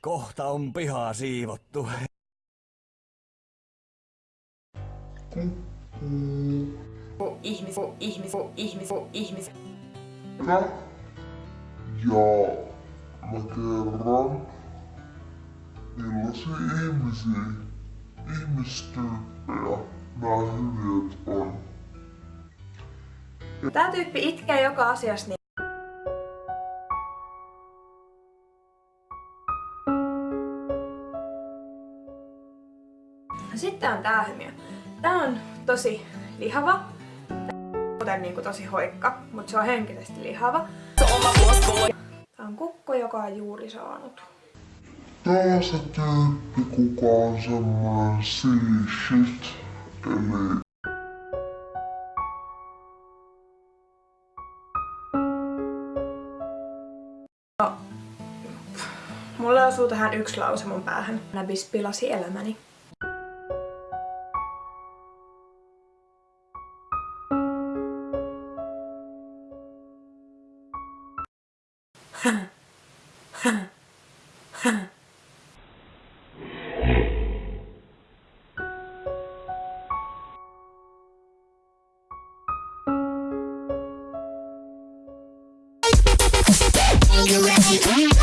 Kohta on pihaa siivottu. ihmis, ihmis, ihmis, ihmis. Ja mä kerron, millaisia ihmisiä, ihmistyyppejä nämä hyviöt on. Tää tyyppi itkee joka asiassa niin Sitten on tää hymiö. Tää on tosi lihava. Kuten niinku tosi hoikka, mutta se on henkisesti lihava. Tää on kukko, joka on juuri saanut. Tää se tyyppi, kuka on semmonen silly shit, eli No, mulla osuu tähän yksi lause mun päähän. Näbis pilasi elämäni. you ready?